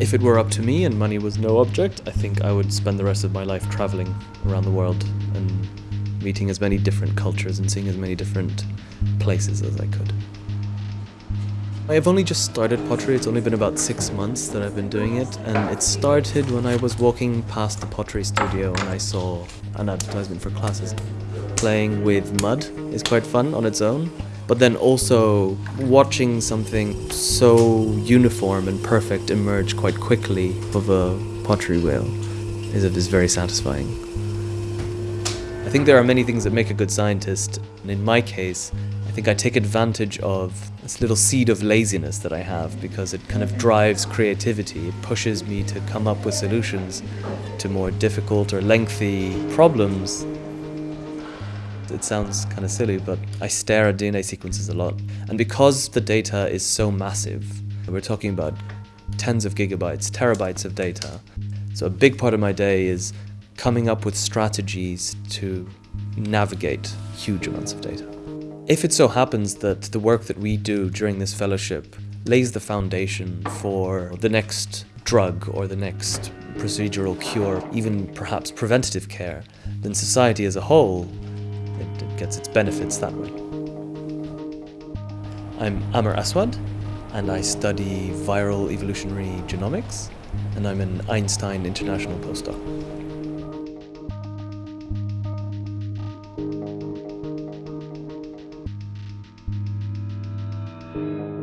If it were up to me and money was no object, I think I would spend the rest of my life traveling around the world and meeting as many different cultures and seeing as many different places as I could. I've only just started pottery, it's only been about six months that I've been doing it and it started when I was walking past the pottery studio and I saw an advertisement for classes. Playing with mud is quite fun on its own but then also watching something so uniform and perfect emerge quite quickly of a pottery wheel is, is very satisfying. I think there are many things that make a good scientist, and in my case, I think I take advantage of this little seed of laziness that I have because it kind of drives creativity. It pushes me to come up with solutions to more difficult or lengthy problems it sounds kind of silly, but I stare at DNA sequences a lot. And because the data is so massive, we're talking about tens of gigabytes, terabytes of data. So a big part of my day is coming up with strategies to navigate huge amounts of data. If it so happens that the work that we do during this fellowship lays the foundation for the next drug or the next procedural cure, even perhaps preventative care, then society as a whole gets its benefits that way. I'm Amr Aswad, and I study viral evolutionary genomics, and I'm an Einstein International postdoc. Thank